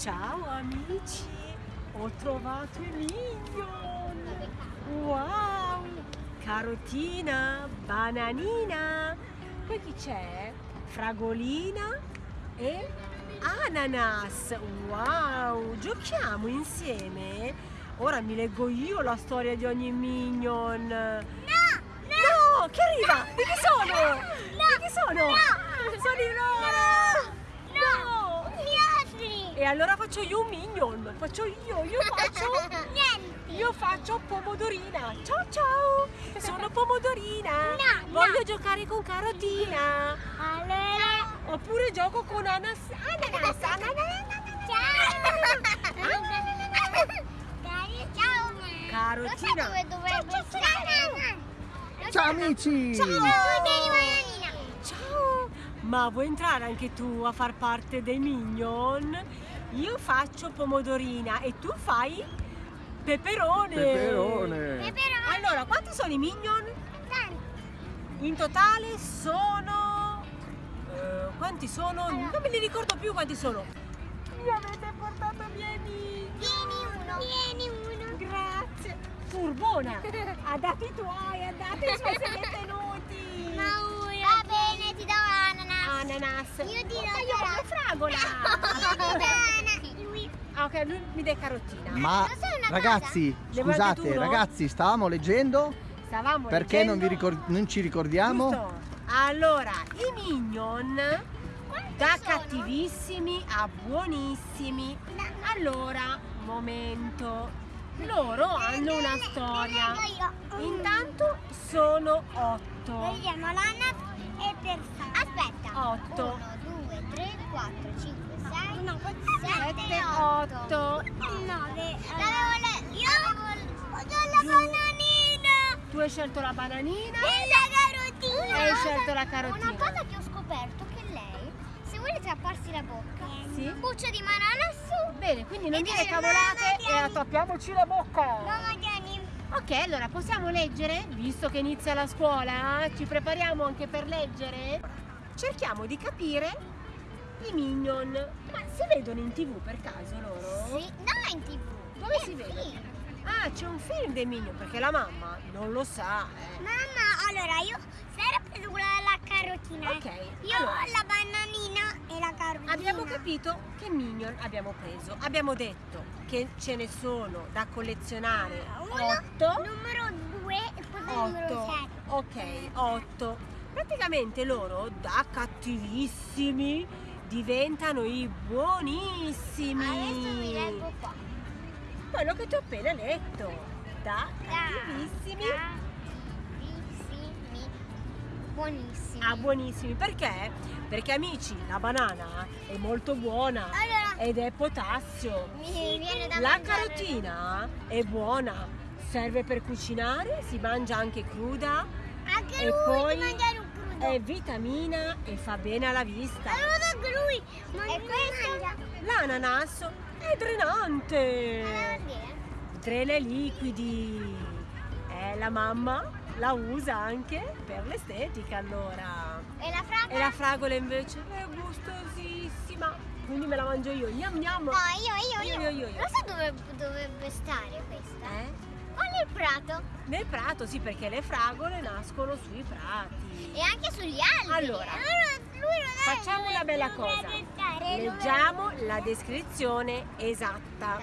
Ciao amici, ho trovato i Minion! Wow! Carotina, bananina, poi chi c'è? Fragolina e ananas! Wow! Giochiamo insieme? Ora mi leggo io la storia di ogni Minion! No! No! Che arriva? Di chi sono? Di chi sono? Sono i loro! No! Gli altri! E allora faccio io un minion, faccio io, io faccio, Niente! io faccio pomodorina. Ciao ciao, sono pomodorina. No, Voglio no. giocare con carotina. Allora... Oppure gioco con anas, ananas, ananas. Ciao! Dai, ciao! Carotina. Lo sai dove stare? Lo Ciao sai- amici! Ciao. Ciao. Ma vuoi entrare anche tu a far parte dei minion? Io faccio pomodorina e tu fai peperone. Peperone! Peperone! Allora, quanti sono i minion? Tanti! In totale sono... eh, quanti sono? Non me li ricordo più quanti sono. Mi avete portato via i minion. Vieni uno! Vieni uno! Grazie. Furbona. Ha dato i tuoi, ha dato i suoi siete tenuti. Maura! Va bene, ti do ananas! Ananas. Io ti do Ma voglio fragola. Lui- Ah, ok, lui mi dà carotina. Ma ragazzi, scusate, ragazzi, stavamo leggendo Stavamo perché non, vi leggendo- ricor- non ci ricordiamo? Giusto. Allora, i minion da sono? cattivissimi a buonissimi. Allora, momento. Loro hanno una storia. Intanto sono otto. Vediamo l'ananas e per Aspetta. Otto. 1, 2, 3, 4, 5, 6, no, 7, 7, 8. 9. L'avevo letto. Io avevo la bananina. Tu hai scelto la bananina. E la carotina. Hai scelto la carotina. Una cosa che tapparsi la bocca, Sì. buccia di banana su. Bene, quindi non dire cavolate "Mamma, e vieni." attappiamoci la bocca. Mamma Gianni. Ok, allora possiamo leggere? Visto che inizia la scuola, ci prepariamo anche per leggere? Cerchiamo di capire i minion. Ma si vedono in tv per caso loro? Sì, no, in tv. Dove si vede? Ah, c'è un film dei minion perché la mamma non lo sa. eh. Mamma, allora io Sara ha preso quella la carotina. Ok, Io allora. ho la bananina e la carotina. Abbiamo capito che minion abbiamo preso. Abbiamo detto che ce ne sono da collezionare Uno, 8. numero 2 e poi il numero 8 7. ok 8 praticamente loro da cattivissimi diventano i buonissimi Adesso vi leggo qua. quello che ti ho appena letto da cattivissimi Cattivissimi. Buonissimi. a buonissimi perché? perché amici la banana è molto buona Allora, ed è potassio mi viene da la mangiare. carotina è buona serve per cucinare si mangia anche cruda Anche e lui poi di mangiare un crudo. è vitamina e fa bene alla vista. Allora anche lui. Ma e questo? L'ananas è drenante, Allora, drena i liquidi. Eh, la mamma la usa anche per l'estetica allora. E la fragola? E la fragola invece è gustosissima, quindi me la mangio io. Gnam gnam. No, io, io, io. Io, io, io. Lo sai dove dovrebbe stare questa? Eh? Qua nel prato Nel prato sì, perché le fragole nascono sui prati. e anche sugli alberi. Allora, non Facciamo una bella cosa. Leggiamo la descrizione esatta.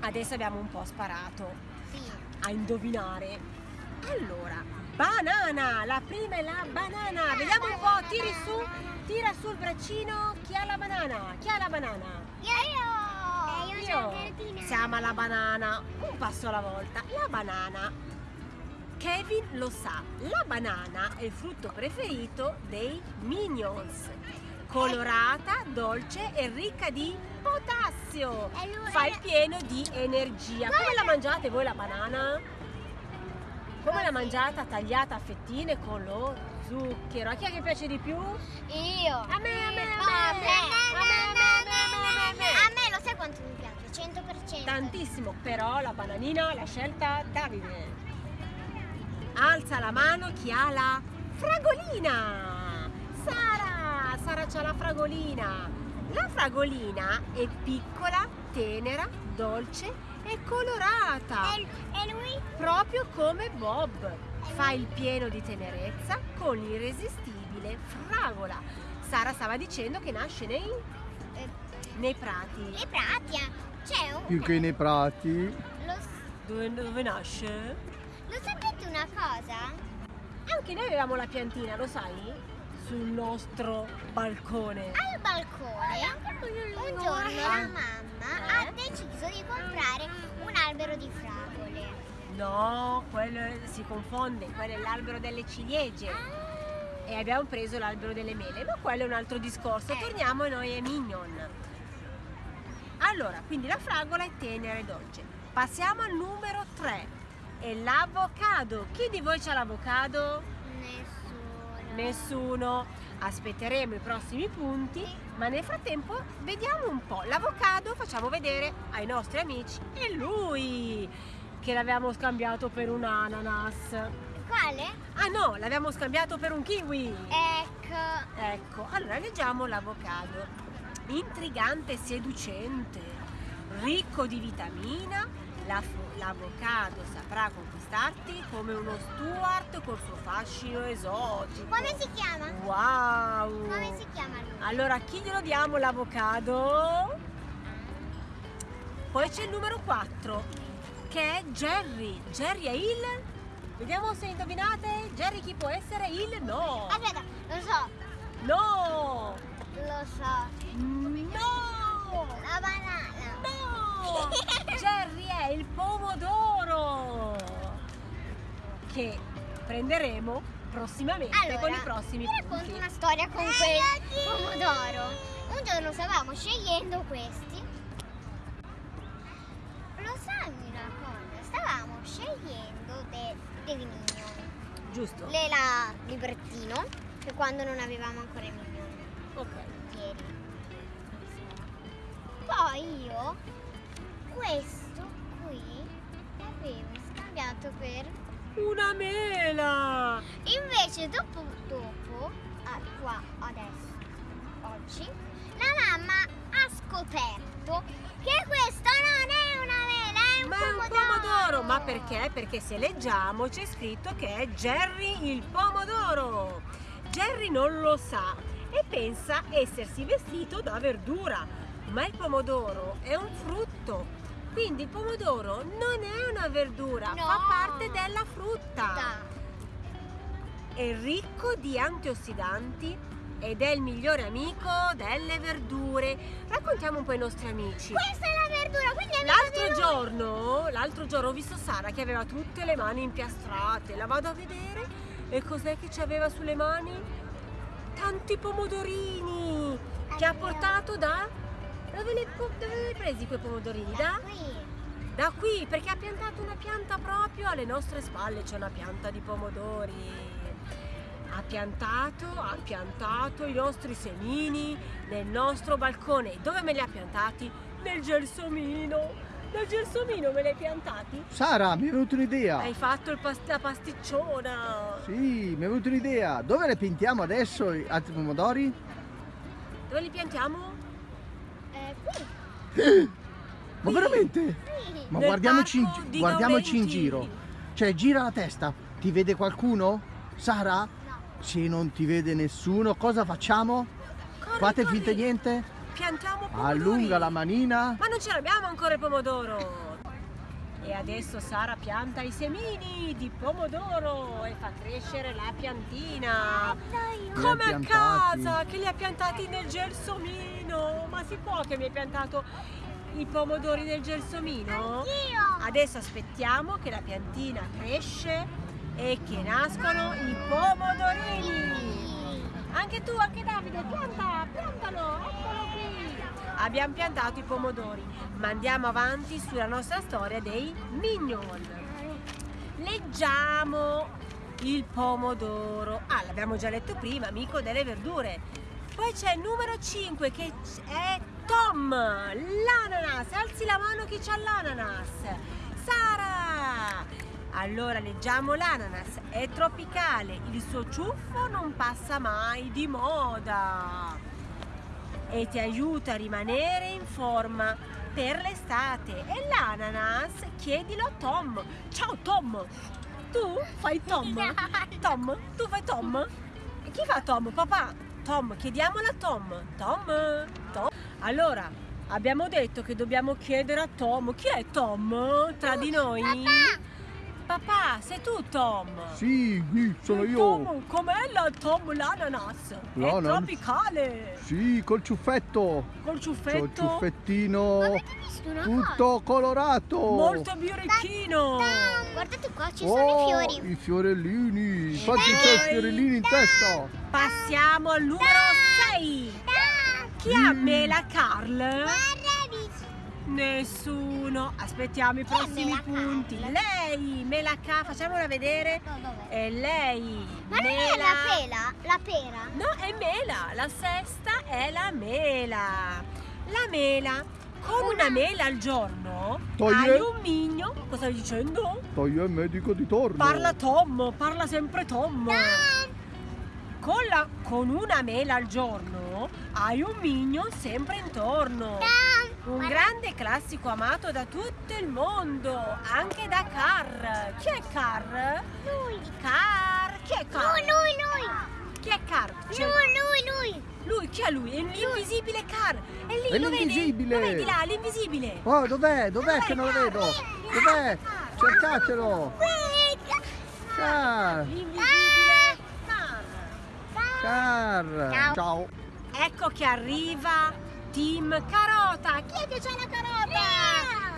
Adesso abbiamo un po' sparato Sì. a indovinare. Allora, banana, la prima è la banana. Vediamo un po', tiri su, tira sul braccino. Chi ha la banana? Chi ha la banana? Io, io. Eh, io la carotina. Siamo alla banana, un passo alla volta. La banana. Kevin lo sa, la banana è il frutto preferito dei Minions. Colorata, dolce e ricca di potassio. Fa il pieno di energia. Come la mangiate voi la banana? Come la mangiate tagliata a fettine con lo zucchero? A chi è che piace di più? Io. A me, a me, a me. No, a me, A me, a me, a me, a me, a me. A me lo sai quanto mi piace? 100%. Tantissimo, però la bananina l'ha scelta Davide. Alza la mano chi ha la fragolina. Sara, Sara c'ha la fragolina. La fragolina è piccola, tenera, dolce e colorata. E, e lui? Proprio come Bob. Fa il pieno di tenerezza con l'irresistibile fragola. Sara stava dicendo che nasce nei, eh, nei prati. Le pratia. C'è un... Più che nei prati. Lo, s- Dove, dove nasce? lo sapete una cosa? Anche noi avevamo la piantina, lo sai? Sul nostro balcone. Al balcone un giorno la mamma ha deciso di comprare un albero di fragole. No, quello si confonde, quello è l'albero delle ciliegie. E abbiamo preso l'albero delle mele, ma quello è un altro discorso. Eh. Torniamo noi ai mignon. Allora, quindi la fragola è tenera e dolce. Passiamo al numero 3. È l'avocado. Chi di voi c'ha l'avocado? Nessuno. Nessuno. Aspetteremo i prossimi punti, ma nel frattempo vediamo un po'. L'avocado facciamo vedere ai nostri amici. È lui che l'avevamo scambiato per un ananas. Quale? Ah no, l'abbiamo scambiato per un kiwi. Ecco. Ecco, allora leggiamo l'avocado. Intrigante e seducente, ricco di vitamina, la- l'avocado saprà conquistarti come uno Stuart col suo fascino esotico. Come si chiama? Wow! Come si chiama lui? Allora, a chi glielo diamo l'avocado? Poi c'è il numero 4, che è Jerry. Jerry è il... Vediamo se indovinate. Jerry chi può essere? Il no. Aspetta, lo so, No. lo so. No. La banana. Jerry è il pomodoro. Che prenderemo prossimamente Allora, con i prossimi vi racconto punti. una storia con quel pomodoro. Un giorno stavamo scegliendo questi. Lo sai una cosa? Stavamo scegliendo de- dei minion. Giusto? Lela librettino, che quando non avevamo ancora i minion. Ok. Ieri. Poi io questo qui l'avevo scambiato per Una mela. Invece dopo, dopo ah, qua adesso, oggi, la mamma ha scoperto che questo non è una mela, è un Ma è un pomodoro. pomodoro, ma perché? Perché se leggiamo c'è scritto che è Jerry il pomodoro. Jerry non lo sa e pensa essersi vestito da verdura, ma il pomodoro è un frutto. Quindi il pomodoro non è una verdura, No. fa parte della frutta. Da. È ricco di antiossidanti ed è il migliore amico delle verdure. Raccontiamo un po' ai nostri amici. Questa è la verdura, quindi è L'altro giorno, l'altro giorno ho visto Sara che aveva tutte le mani impiastrate. La vado a vedere e cos'è che ci aveva sulle mani? Tanti pomodorini che ha portato da... Dove li, dove li hai presi quei pomodorini? Da? Qui. Da qui, perché ha piantato una pianta proprio alle nostre spalle, c'è una pianta di pomodori. Ha piantato, ha piantato i nostri semini nel nostro balcone. Dove me li ha piantati? Nel gelsomino. Nel gelsomino me li hai piantati? Sara, mi è venuta un'idea. Hai fatto il pas- la pasticciona. Sì, mi è venuta un'idea. Dove le pintiamo adesso altri pomodori? Dove li piantiamo? Ma veramente? Ma Nel guardiamoci in, gi- guardiamoci in giro. Cioè, gira la testa. Ti vede qualcuno? Sara? No. Se non ti vede nessuno, cosa facciamo? Corri, Fate corri. finta niente? Piantiamo pomodori. Allunga la manina. Ma non ce l'abbiamo ancora il pomodoro! E adesso Sara pianta i semini di pomodoro e fa crescere la piantina. Come a casa, che li ha piantati nel gelsomino. Ma si può che mi hai piantato i pomodori nel gelsomino? Io. Adesso aspettiamo che la piantina cresce e che nascono i pomodorini. Anche tu, anche Davide, pianta, piantalo, eccolo qui. Abbiamo piantato i pomodori, ma andiamo avanti sulla nostra storia dei mignon. Leggiamo il pomodoro. Ah, l'abbiamo già letto prima, amico delle verdure. Poi c'è il numero 5 che è Tom, l'ananas. Alzi la mano chi c'ha l'ananas. Sara! Allora leggiamo l'ananas, è tropicale, il suo ciuffo non passa mai di moda e ti aiuta a rimanere in forma per l'estate. E l'ananas chiedilo a Tom. Ciao Tom! Tu fai Tom? Tom? Tu fai Tom? E chi fa Tom? Papà? Tom, chiediamolo a Tom. Tom? Tom? Allora, abbiamo detto che dobbiamo chiedere a Tom. Chi è Tom tra di noi? Papà! Papà, sei tu Tom? Sì, sì, sono io. Tom, com'è la Tom l'ananas? È L'ananas? tropicale! Sì, col ciuffetto. Col ciuffetto? il ciuffettino Avete visto una cosa? tutto colorato. Molto birichino! Guardate qua, ci sono Oh, i fiori. i fiorellini. Infatti c'è i fiorellini in testa. Passiamo al numero 6. Chi ha Mm. mela Carl? Nessuno. Aspettiamo i è prossimi Mela punti. Lei, mela Carl, facciamola vedere. No, dov'è? È lei. Ma non è mela. la pela? La pera? No, è mela. La sesta è la mela. La mela. Con una mela al giorno Toglie. hai un migno. Cosa stai dicendo? Toglie il medico di torno. Parla Tom, parla sempre Tom. Con, la- con una mela al giorno hai un mignon sempre intorno. Un grande classico amato da tutto il mondo, anche da Car. Chi è Car? Lui. Car. Chi è Car? Lui, lui, lui. Chi è Car? C'è- Lui, lui, lui. Lui, chi è lui? È l'invisibile Car. È lì, È lo vedi? l'invisibile. Lo vedi là, l'invisibile. Oh, dov'è? Dov'è che non lo vedo? Dov'è? Cercatelo. Car. L'invisibile Car. Car. Ciao. Ciao. Ecco che arriva Team Carota. Chi è che c'è la carota?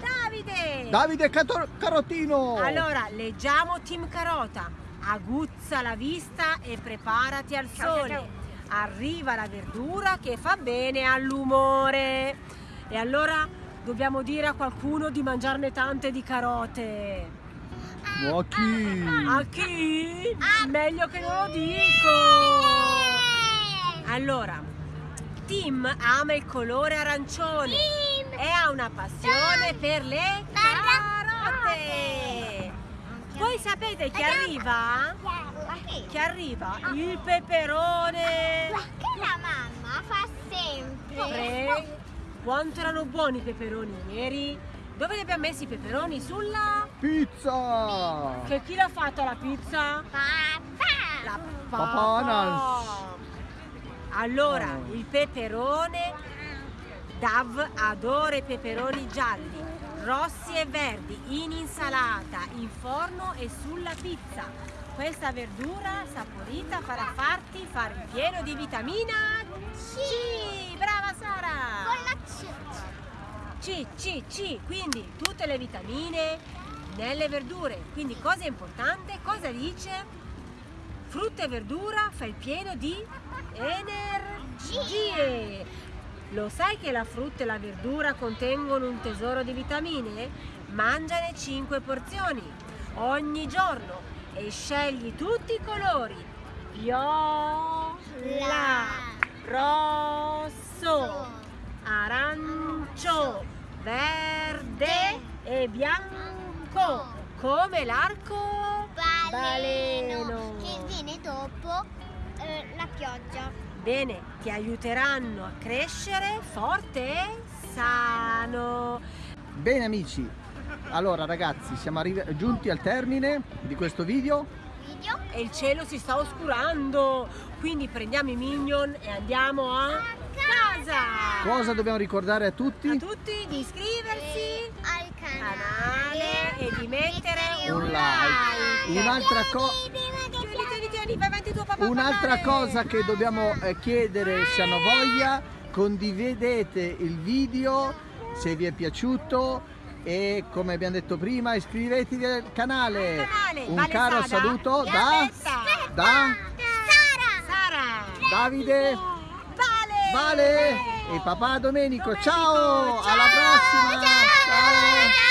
Davide. Davide Cato- Carotino. Allora, leggiamo Team Carota. Aguzza la vista e preparati al sole. Arriva la verdura che fa bene all'umore. E allora dobbiamo dire a qualcuno di mangiarne tante di carote. Ma chi? A chi? Meglio che non lo dico. Allora, Tim ama il colore arancione e ha una passione per le carote. Voi sapete chi arriva? Chi arriva? Il peperone. Che la mamma fa sempre. Pre- Quanto erano buoni i peperoni ieri? Dove li abbiamo messi i peperoni? Sulla... Pizza. Che chi l'ha fatta la pizza? Papà. La Papanas. Allora, Oh. il peperone Dav adora i peperoni gialli, rossi e verdi, in insalata, in forno e sulla pizza. Questa verdura saporita farà farti fare il pieno di vitamina C. Brava Sara! Con la C. C, C, C, quindi tutte le vitamine nelle verdure. Quindi cosa è importante? Cosa dice? Frutta e verdura fa il pieno di energie. Lo sai che la frutta e la verdura contengono un tesoro di vitamine? Mangiane 5 porzioni ogni giorno e scegli tutti i colori. Viola, rosso, arancio, verde e bianco, come l'arco Baleno. Che pioggia. Bene, ti aiuteranno a crescere forte e sano. Bene amici, allora ragazzi siamo giunti al termine di questo video. Video. E il cielo si sta oscurando, quindi prendiamo i minion e andiamo a casa. Cosa dobbiamo ricordare a tutti? A tutti di iscriversi al canale. canale e di mettere Un like. like. Un'altra co- Vai avanti tuo papà. Un'altra cosa che dobbiamo eh, chiedere se hanno voglia, condividete il video se vi è piaciuto e come abbiamo detto prima iscrivetevi al canale. Al canale. Un Vale caro Sada. saluto da, aspetta. da Sara. Sara. Davide, Vale. Vale e papà Domenico. Domenico, Ciao, alla ciao. prossima. Ciao. Ciao.